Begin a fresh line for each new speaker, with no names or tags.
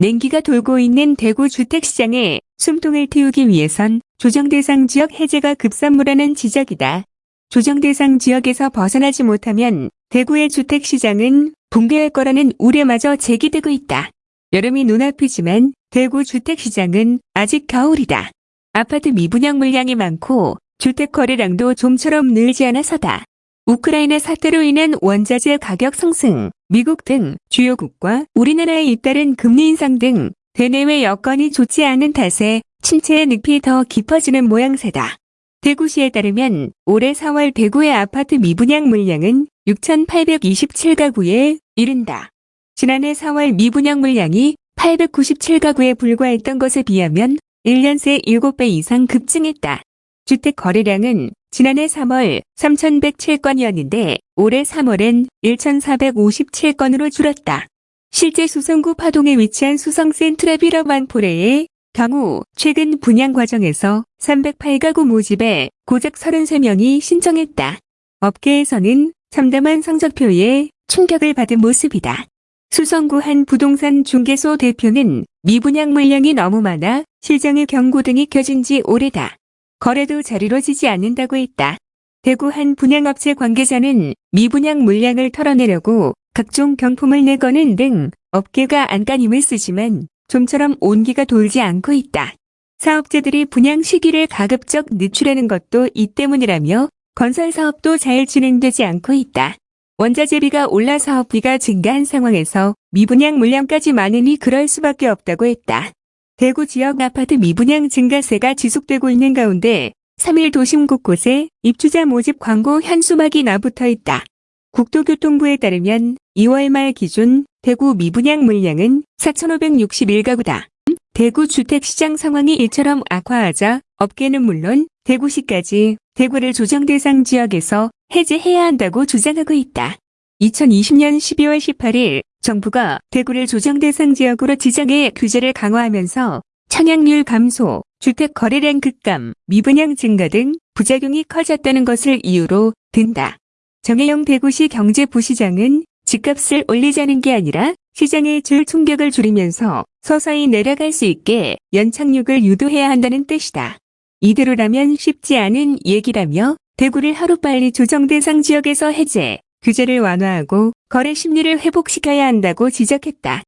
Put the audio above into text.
냉기가 돌고 있는 대구 주택시장에 숨통을 틔우기 위해선 조정대상 지역 해제가 급선무라는 지적이다. 조정대상 지역에서 벗어나지 못하면 대구의 주택시장은 붕괴할 거라는 우려마저 제기되고 있다. 여름이 눈앞이지만 대구 주택시장은 아직 겨울이다. 아파트 미분양 물량이 많고 주택 거래량도 좀처럼 늘지 않아서다. 우크라이나 사태로 인한 원자재 가격 상승, 미국 등 주요국과 우리나라에 잇따른 금리 인상 등 대내외 여건이 좋지 않은 탓에 침체의 늪이 더 깊어지는 모양새다. 대구시에 따르면 올해 4월 대구의 아파트 미분양 물량은 6,827가구에 이른다. 지난해 4월 미분양 물량이 897가구에 불과했던 것에 비하면 1년 새 7배 이상 급증했다. 주택 거래량은 지난해 3월 3,107건이었는데 올해 3월엔 1,457건으로 줄었다. 실제 수성구 파동에 위치한 수성 센 트레비러 만 포레의 경우 최근 분양 과정에서 308가구 모집에 고작 33명이 신청했다. 업계에서는 참담한 성적표에 충격을 받은 모습이다. 수성구 한 부동산 중개소 대표는 미분양 물량이 너무 많아 실장의 경고 등이 켜진 지 오래다. 거래도 잘 이루어지지 않는다고 했다. 대구 한 분양업체 관계자는 미분양 물량을 털어내려고 각종 경품을 내거는 등 업계가 안간힘을 쓰지만 좀처럼 온기가 돌지 않고 있다. 사업자들이 분양 시기를 가급적 늦추려는 것도 이 때문이라며 건설 사업도 잘 진행되지 않고 있다. 원자재비가 올라 사업비가 증가한 상황에서 미분양 물량까지 많으니 그럴 수밖에 없다고 했다. 대구 지역 아파트 미분양 증가세가 지속되고 있는 가운데 3일 도심 곳곳에 입주자 모집 광고 현수막이 나붙어 있다. 국토교통부에 따르면 2월 말 기준 대구 미분양 물량은 4,561가구다. 대구 주택시장 상황이 이처럼 악화하자 업계는 물론 대구시까지 대구를 조정 대상 지역에서 해제해야 한다고 주장하고 있다. 2020년 12월 18일 정부가 대구를 조정 대상 지역으로 지정해 규제를 강화하면서 청약률 감소, 주택 거래량 급감, 미분양 증가 등 부작용이 커졌다는 것을 이유로 든다. 정혜영 대구시 경제부시장은 집값을 올리자는 게 아니라 시장의 줄 충격을 줄이면서 서서히 내려갈 수 있게 연착륙을 유도해야 한다는 뜻이다. 이대로라면 쉽지 않은 얘기라며 대구를 하루빨리 조정 대상 지역에서 해제, 규제를 완화하고 거래 심리를 회복시켜야 한다고 지적했다.